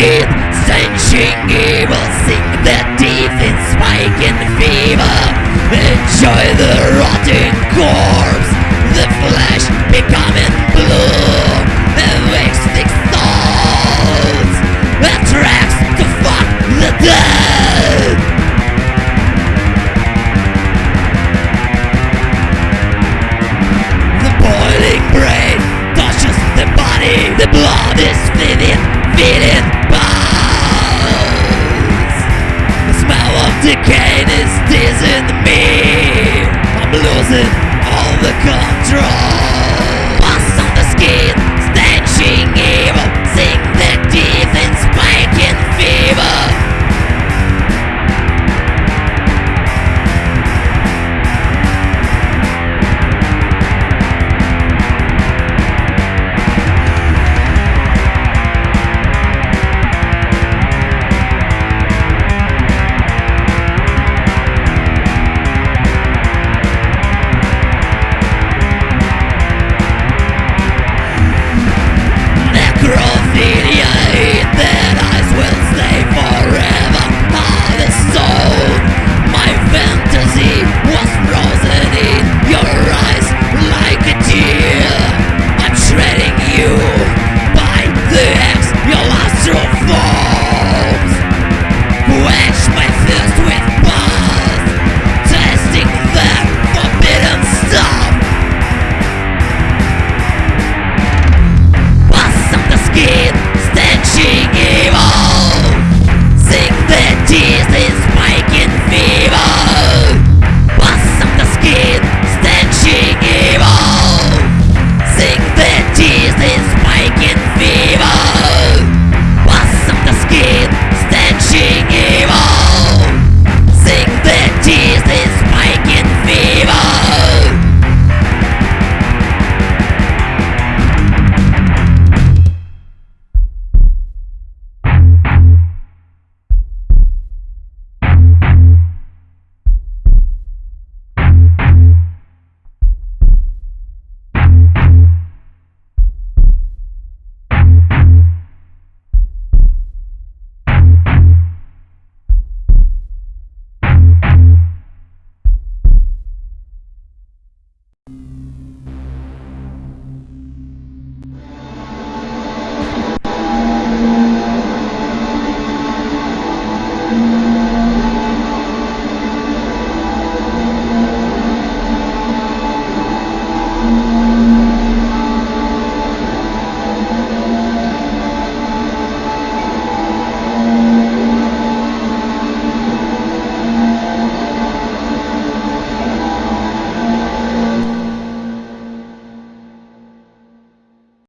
keep sanctioning evil Sink their teeth in spike and fever Enjoy the rotting Sing that Jesus